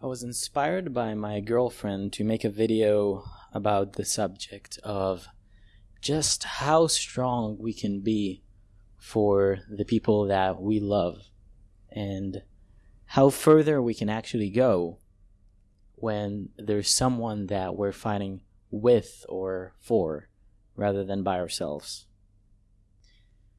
I was inspired by my girlfriend to make a video about the subject of just how strong we can be for the people that we love and how further we can actually go when there's someone that we're fighting with or for rather than by ourselves.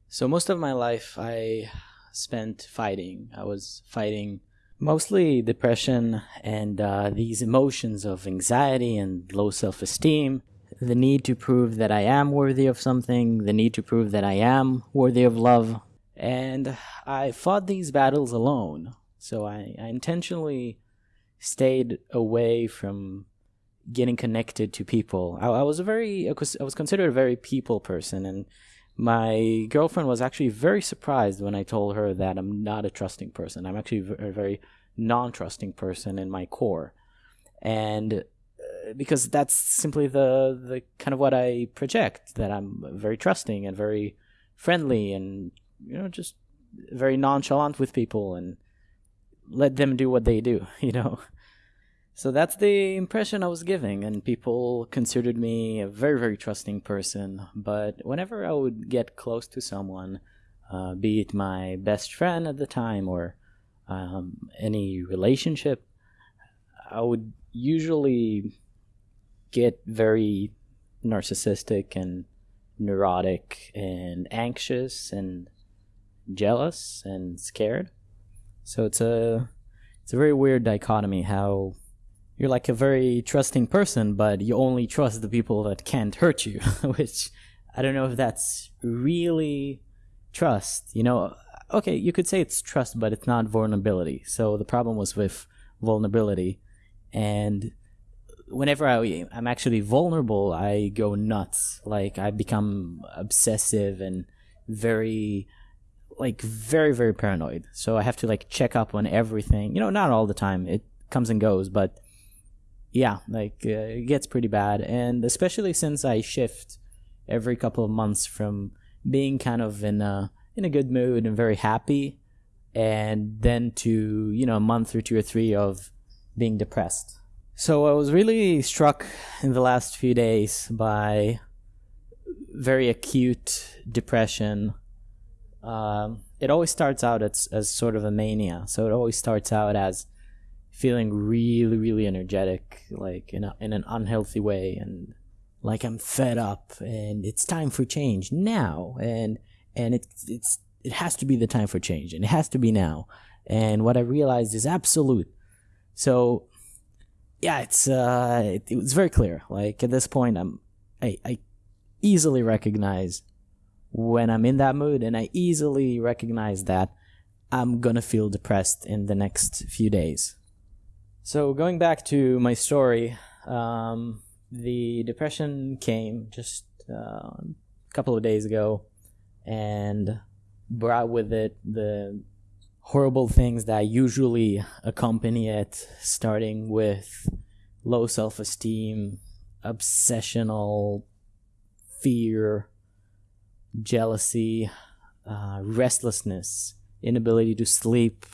So, most of my life I spent fighting. I was fighting mostly depression and uh, these emotions of anxiety and low self esteem, the need to prove that I am worthy of something, the need to prove that I am worthy of love. And I fought these battles alone. So I, I intentionally stayed away from getting connected to people. I, I was a very, I was, I was considered a very people person, and my girlfriend was actually very surprised when I told her that I'm not a trusting person. I'm actually a very non trusting person in my core. And uh, because that's simply the, the kind of what I project that I'm very trusting and very friendly and, you know, just very nonchalant with people and let them do what they do, you know. So that's the impression I was giving, and people considered me a very, very trusting person. But whenever I would get close to someone, uh, be it my best friend at the time or um, any relationship, I would usually get very narcissistic and neurotic and anxious and jealous and scared. So it's a it's a very weird dichotomy how you're like a very trusting person, but you only trust the people that can't hurt you, which I don't know if that's really trust. You know, okay, you could say it's trust, but it's not vulnerability. So the problem was with vulnerability, and whenever I I'm actually vulnerable, I go nuts. Like I become obsessive and very like very very paranoid. So I have to like check up on everything. You know, not all the time. It comes and goes, but yeah, like uh, it gets pretty bad, and especially since I shift every couple of months from being kind of in a in a good mood and very happy, and then to you know a month or two or three of being depressed. So I was really struck in the last few days by very acute depression. Um, it always starts out as, as sort of a mania. So it always starts out as feeling really really energetic like in a, in an unhealthy way and like I'm fed up and it's time for change now. And and it's it's it has to be the time for change and it has to be now. And what I realized is absolute. So yeah it's uh it, it was very clear. Like at this point I'm I I easily recognize when I'm in that mood and I easily recognize that I'm gonna feel depressed in the next few days so going back to my story, um, the depression came just uh, a couple of days ago, and brought with it the horrible things that usually accompany it, starting with low self-esteem, obsessional fear, jealousy, uh, restlessness, inability to sleep,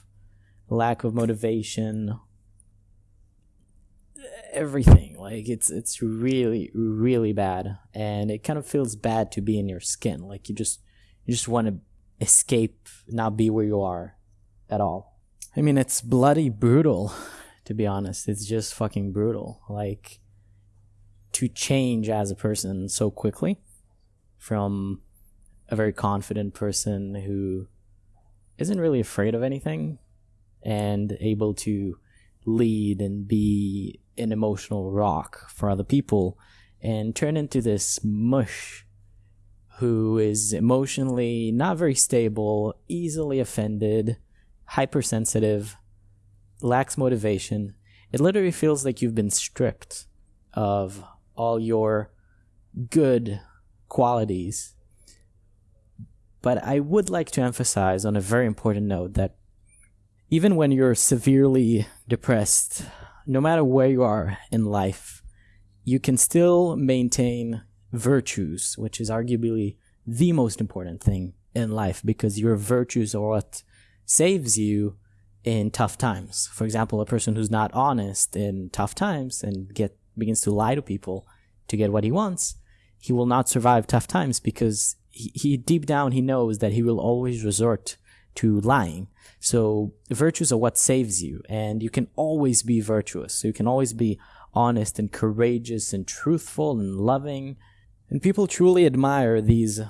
lack of motivation, everything. Like it's it's really really bad, and it kind of feels bad to be in your skin. Like you just you just want to escape, not be where you are at all. I mean, it's bloody brutal, to be honest. It's just fucking brutal. Like to change as a person so quickly from a very confident person who isn't really afraid of anything and able to lead and be an emotional rock for other people and turn into this mush who is emotionally not very stable, easily offended, hypersensitive, lacks motivation. It literally feels like you've been stripped of all your good qualities. But I would like to emphasize on a very important note that even when you're severely depressed, no matter where you are in life, you can still maintain virtues, which is arguably the most important thing in life because your virtues are what saves you in tough times. For example, a person who's not honest in tough times and get begins to lie to people to get what he wants, he will not survive tough times because he, he deep down he knows that he will always resort to lying. So virtues are what saves you, and you can always be virtuous. So you can always be honest and courageous and truthful and loving. And people truly admire these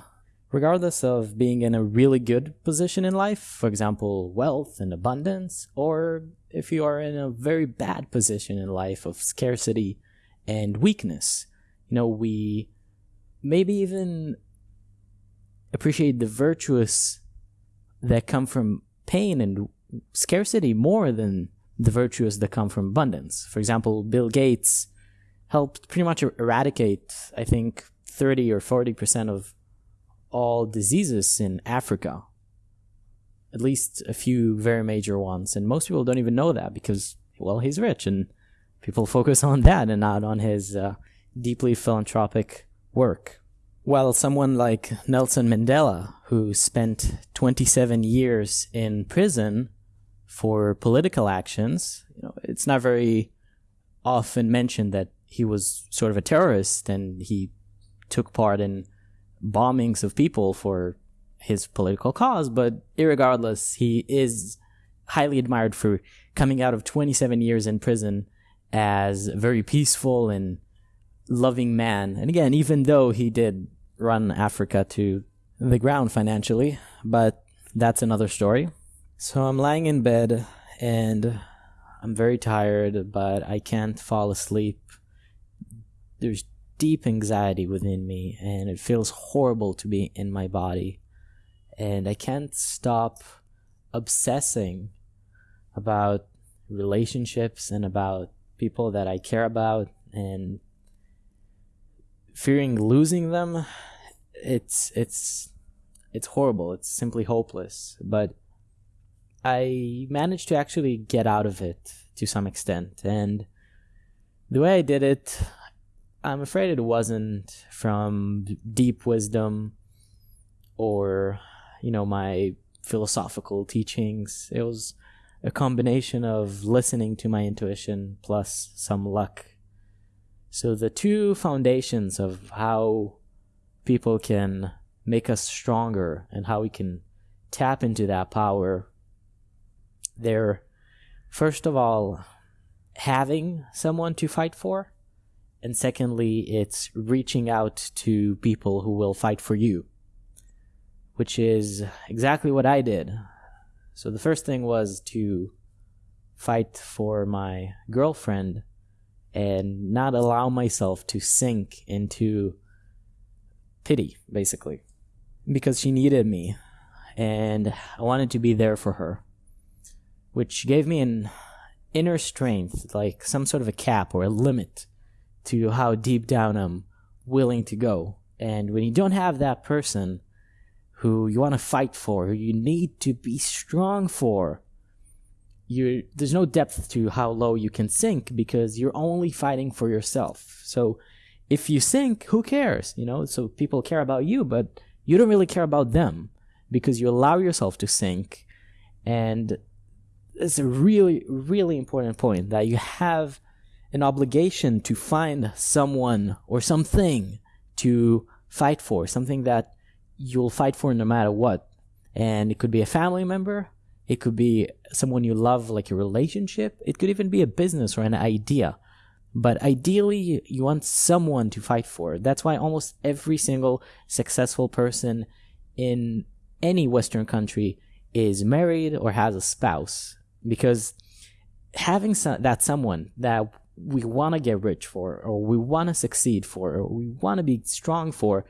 regardless of being in a really good position in life, for example, wealth and abundance, or if you are in a very bad position in life of scarcity and weakness. You know, we maybe even appreciate the virtuous that come from pain and scarcity more than the virtues that come from abundance. For example, Bill Gates helped pretty much eradicate, I think, 30 or 40% of all diseases in Africa. At least a few very major ones. And most people don't even know that because, well, he's rich and people focus on that and not on his uh, deeply philanthropic work. While someone like Nelson Mandela, who spent 27 years in prison for political actions, you know, it's not very often mentioned that he was sort of a terrorist and he took part in bombings of people for his political cause, but regardless, he is highly admired for coming out of 27 years in prison as a very peaceful and loving man. And again, even though he did run Africa to the ground financially, but that's another story. So I'm lying in bed and I'm very tired, but I can't fall asleep. There's deep anxiety within me and it feels horrible to be in my body. And I can't stop obsessing about relationships and about people that I care about and fearing losing them it's it's it's horrible it's simply hopeless but I managed to actually get out of it to some extent and the way I did it I'm afraid it wasn't from deep wisdom or, you know, my philosophical teachings. It was a combination of listening to my intuition plus some luck. So the two foundations of how people can make us stronger and how we can tap into that power, they're first of all having someone to fight for and secondly, it's reaching out to people who will fight for you, which is exactly what I did. So the first thing was to fight for my girlfriend and not allow myself to sink into pity, basically, because she needed me and I wanted to be there for her, which gave me an inner strength, like some sort of a cap or a limit to how deep down I'm willing to go. And when you don't have that person who you want to fight for, who you need to be strong for, you there's no depth to how low you can sink because you're only fighting for yourself. So if you sink, who cares? You know, so people care about you, but you don't really care about them because you allow yourself to sink. And it's a really, really important point that you have an obligation to find someone or something to fight for, something that you'll fight for no matter what. And it could be a family member, it could be someone you love, like a relationship, it could even be a business or an idea. But ideally, you want someone to fight for. That's why almost every single successful person in any Western country is married or has a spouse. Because having so- that someone that we want to get rich for, or we want to succeed for, or we want to be strong for,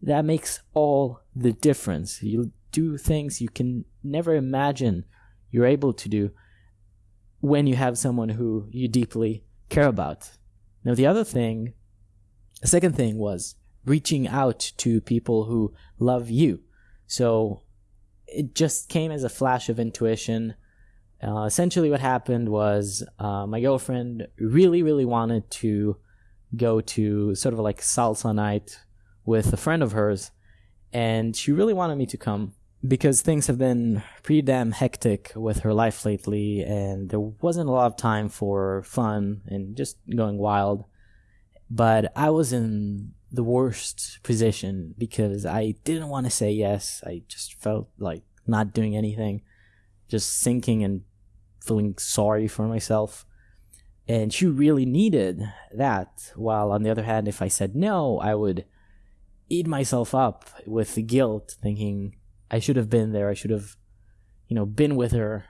that makes all the difference. You do things you can never imagine you're able to do when you have someone who you deeply care about. Now, the other thing, the second thing was reaching out to people who love you. So it just came as a flash of intuition. Uh, essentially, what happened was uh, my girlfriend really, really wanted to go to sort of like salsa night with a friend of hers, and she really wanted me to come because things have been pretty damn hectic with her life lately, and there wasn't a lot of time for fun and just going wild. But I was in the worst position because I didn't want to say yes. I just felt like not doing anything, just sinking and feeling sorry for myself. And she really needed that. While on the other hand, if I said no, I would eat myself up with the guilt, thinking I should have been there. I should have, you know, been with her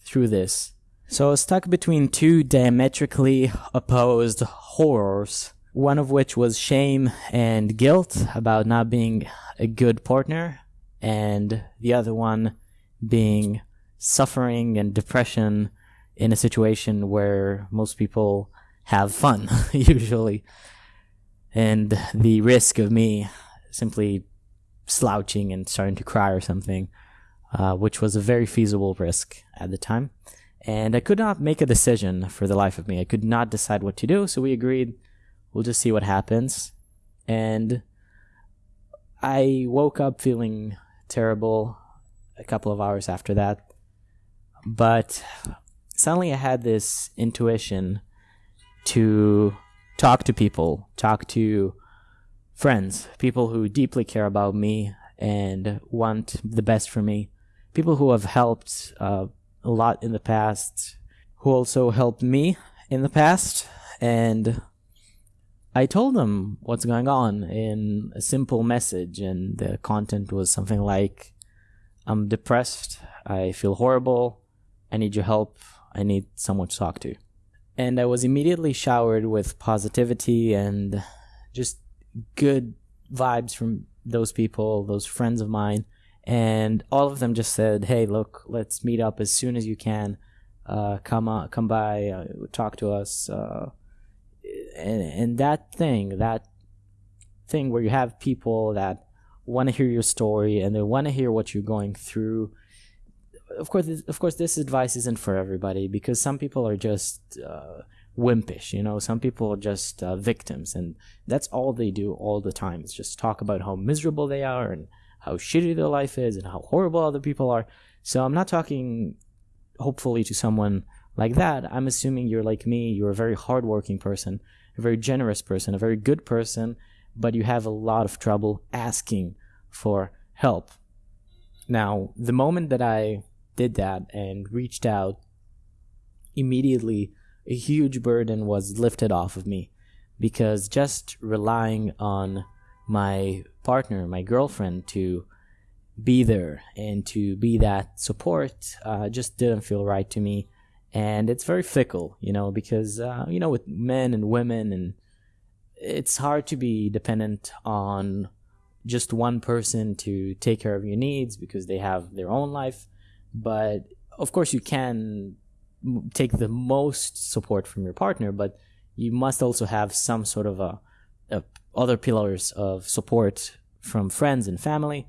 through this. So I was stuck between two diametrically opposed horrors one of which was shame and guilt about not being a good partner, and the other one being suffering and depression in a situation where most people have fun, usually. And the risk of me simply slouching and starting to cry or something, uh, which was a very feasible risk at the time. And I could not make a decision for the life of me. I could not decide what to do, so we agreed We'll just see what happens. And I woke up feeling terrible a couple of hours after that. But suddenly I had this intuition to talk to people, talk to friends, people who deeply care about me and want the best for me, people who have helped uh, a lot in the past, who also helped me in the past. And I told them what's going on in a simple message, and the content was something like I'm depressed, I feel horrible, I need your help, I need someone to talk to. And I was immediately showered with positivity and just good vibes from those people, those friends of mine. And all of them just said, "Hey, look, let's meet up as soon as you can. Uh, come on, come by, uh, talk to us. Uh, and, and that thing, that thing where you have people that want to hear your story and they want to hear what you're going through. Of course, of course, this advice isn't for everybody because some people are just uh, wimpish. You know, some people are just uh, victims, and that's all they do all the time. Is just talk about how miserable they are and how shitty their life is and how horrible other people are. So I'm not talking, hopefully, to someone like that. I'm assuming you're like me. You're a very hardworking person a very generous person, a very good person, but you have a lot of trouble asking for help. Now, the moment that I did that and reached out, immediately a huge burden was lifted off of me because just relying on my partner, my girlfriend, to be there and to be that support uh, just didn't feel right to me and it's very fickle, you know, because uh, you know with men and women, and it's hard to be dependent on just one person to take care of your needs because they have their own life. But of course, you can take the most support from your partner, but you must also have some sort of a, a other pillars of support from friends and family.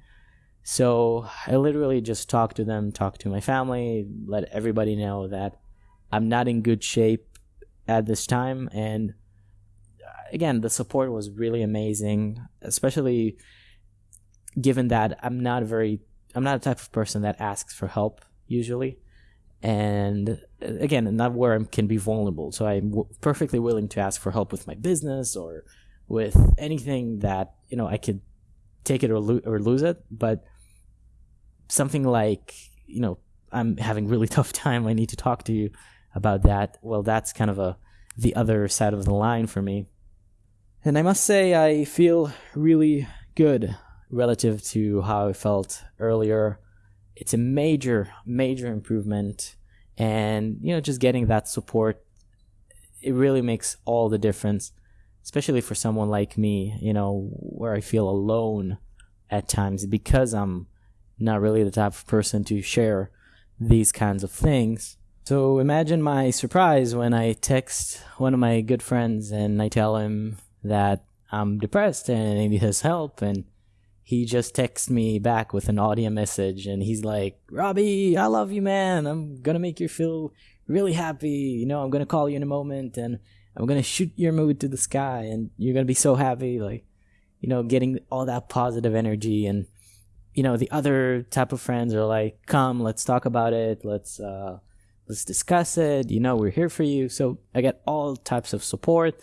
So I literally just talk to them, talk to my family, let everybody know that I'm not in good shape at this time. And uh, again, the support was really amazing, especially given that I'm not a very, I'm not a type of person that asks for help usually. And again, not where I can be vulnerable. So I'm w- perfectly willing to ask for help with my business or with anything that, you know, I could take it or, lo- or lose it. But something like, you know, I'm having really tough time. I need to talk to you about that, well, that's kind of a the other side of the line for me. And I must say, I feel really good relative to how I felt earlier. It's a major, major improvement. And, you know, just getting that support, it really makes all the difference, especially for someone like me, you know, where I feel alone at times because I'm not really the type of person to share these kinds of things. So imagine my surprise when I text one of my good friends and I tell him that I'm depressed and I need his help and he just texts me back with an audio message and he's like, Robbie, I love you, man. I'm gonna make you feel really happy. You know, I'm gonna call you in a moment and I'm gonna shoot your mood to the sky and you're gonna be so happy. Like, you know, getting all that positive energy and you know, the other type of friends are like, come, let's talk about it. Let's, uh, let's discuss it. You know, we're here for you. So I get all types of support.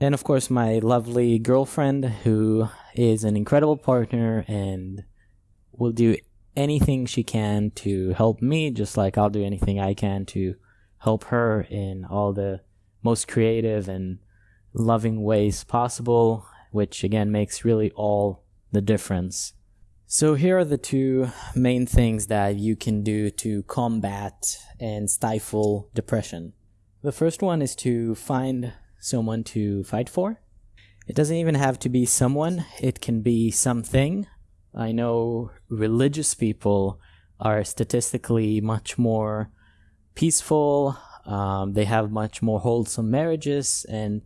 And of course, my lovely girlfriend, who is an incredible partner and will do anything she can to help me, just like I'll do anything I can to help her in all the most creative and loving ways possible, which again makes really all the difference. So, here are the two main things that you can do to combat and stifle depression. The first one is to find someone to fight for. It doesn't even have to be someone, it can be something. I know religious people are statistically much more peaceful, um, they have much more wholesome marriages, and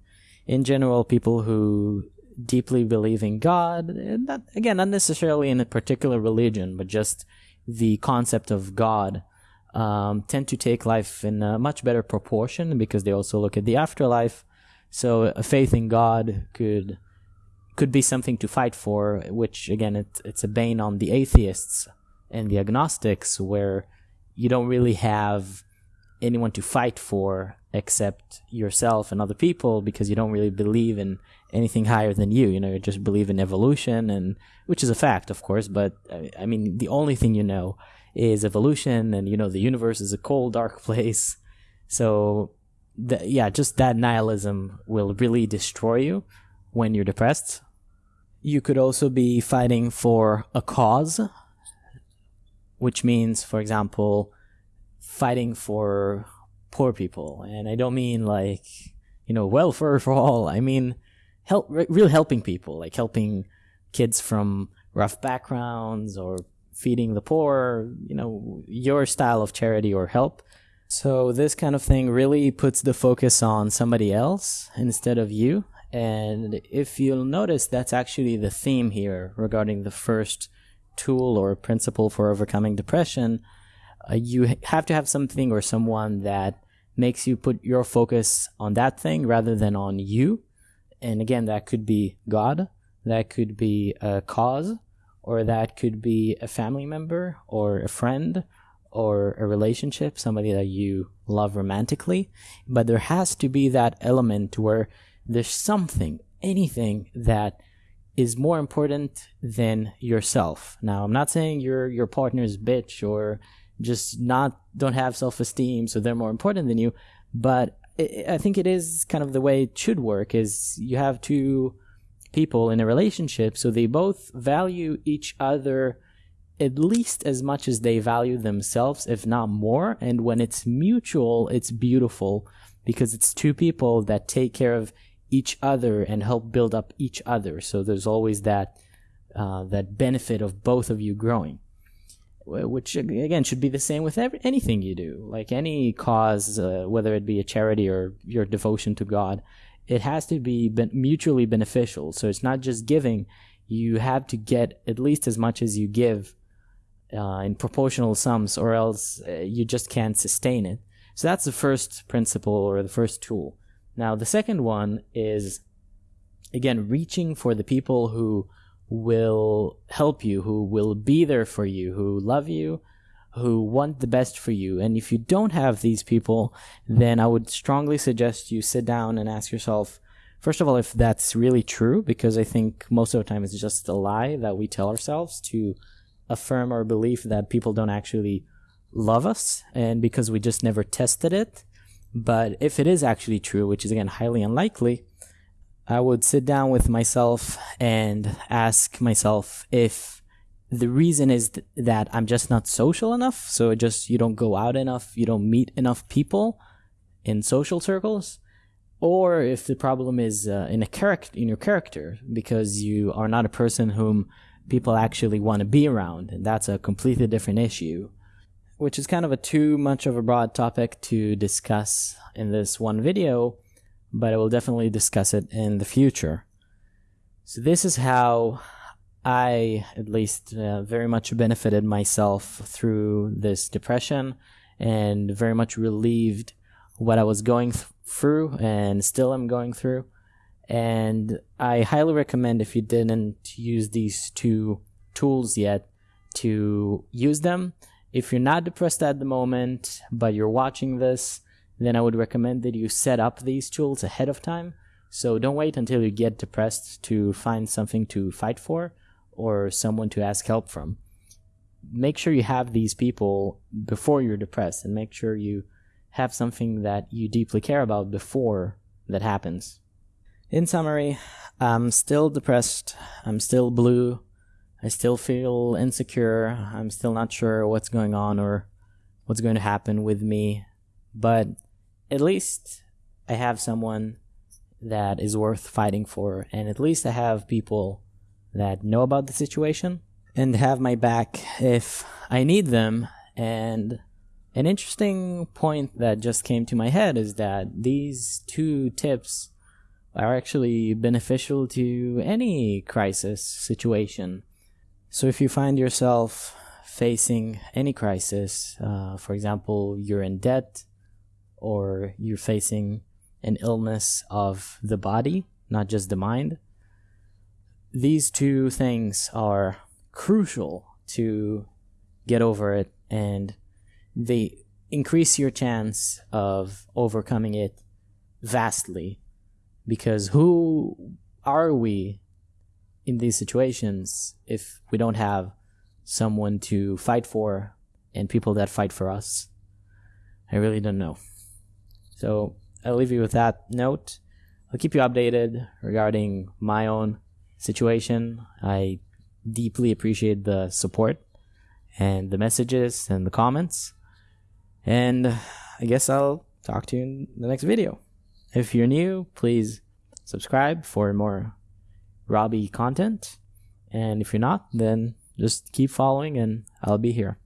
in general, people who deeply believe in God, not, again, not necessarily in a particular religion, but just the concept of God, um, tend to take life in a much better proportion because they also look at the afterlife. So a faith in God could could be something to fight for, which again, it, it's a bane on the atheists and the agnostics, where you don't really have anyone to fight for except yourself and other people because you don't really believe in anything higher than you. You know, you just believe in evolution, and which is a fact, of course. But I mean, the only thing you know is evolution, and you know the universe is a cold, dark place. So, yeah, just that nihilism will really destroy you when you're depressed. You could also be fighting for a cause, which means, for example, fighting for poor people. And I don't mean like, you know, welfare for all. I mean, help, real helping people, like helping kids from rough backgrounds or feeding the poor, you know, your style of charity or help. So this kind of thing really puts the focus on somebody else instead of you. And if you'll notice, that's actually the theme here regarding the first tool or principle for overcoming depression. Uh, you have to have something or someone that makes you put your focus on that thing rather than on you. And again, that could be God, that could be a cause, or that could be a family member, or a friend, or a relationship, somebody that you love romantically. But there has to be that element where there's something, anything that is more important than yourself. Now, I'm not saying your your partner's bitch or just not don't have self-esteem so they're more important than you but i think it is kind of the way it should work is you have two people in a relationship so they both value each other at least as much as they value themselves if not more. And when it's mutual it's beautiful because it's two people that take care of each other and help build up each other. So there's always that uh, that benefit of both of you growing which again should be the same with every, anything you do. Like any cause uh, whether it be a charity or your devotion to god it has to be ben- mutually beneficial. So it's not just giving. You have to get at least as much as you give uh, in proportional sums or else uh, you just can't sustain it so that's the first principle or the first tool now the second one is again reaching for the people who will help you, who will be there for you, who love you, who want the best for you. And if you don't have these people, then I would strongly suggest you sit down and ask yourself, first of all, if that's really true, because I think most of the time it's just a lie that we tell ourselves to affirm our belief that people don't actually love us and because we just never tested it. But if it is actually true, which is again highly unlikely, I would sit down with myself and ask myself if the reason is th- that I'm just not social enough. So just you don't go out enough, you don't meet enough people in social circles, or if the problem is uh, in a character in your character because you are not a person whom people actually want to be around, and that's a completely different issue. Which is kind of a too much of a broad topic to discuss in this one video but I will definitely discuss it in the future. So, this is how I, at least, uh, very much benefited myself through this depression and very much relieved what I was going th- through and still am going through. And I highly recommend if you didn't use these two tools yet to use them. If you're not depressed at the moment, but you're watching this, then I would recommend that you set up these tools ahead of time. So don't wait until you get depressed to find something to fight for or someone to ask help from. Make sure you have these people before you're depressed and make sure you have something that you deeply care about before that happens. In summary, I'm still depressed. I'm still blue. I still feel insecure. I'm still not sure what's going on or what's going to happen with me. But at least I have someone that is worth fighting for. And at least I have people that know about the situation and have my back if I need them. And an interesting point that just came to my head is that these two tips are actually beneficial to any crisis situation. So if you find yourself facing any crisis, uh, for example, you're in debt or you're facing an illness of the body, not just the mind, these two things are crucial to get over it and they increase your chance of overcoming it vastly because who are we in these situations if we don't have someone to fight for and people that fight for us i really don't know so i'll leave you with that note i'll keep you updated regarding my own situation. I deeply appreciate the support and the messages and the comments. And I guess I'll talk to you in the next video. If you're new, please subscribe for more Robbie content. And if you're not, then just keep following and I'll be here.